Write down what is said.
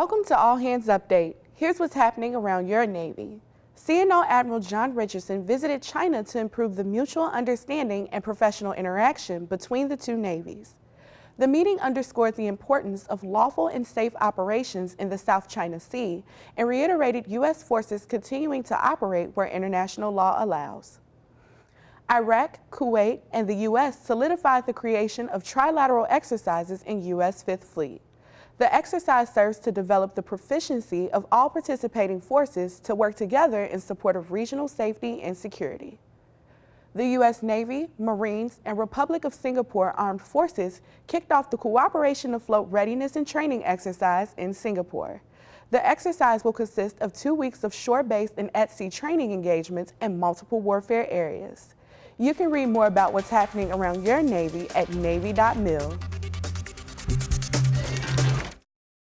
Welcome to All Hands Update. Here's what's happening around your Navy. CNO Admiral John Richardson visited China to improve the mutual understanding and professional interaction between the two navies. The meeting underscored the importance of lawful and safe operations in the South China Sea and reiterated U.S. forces continuing to operate where international law allows. Iraq, Kuwait, and the U.S. solidified the creation of trilateral exercises in U.S. Fifth Fleet. The exercise serves to develop the proficiency of all participating forces to work together in support of regional safety and security. The U.S. Navy, Marines, and Republic of Singapore Armed Forces kicked off the Cooperation Afloat Readiness and Training exercise in Singapore. The exercise will consist of two weeks of shore-based and at-sea training engagements in multiple warfare areas. You can read more about what's happening around your Navy at Navy.mil.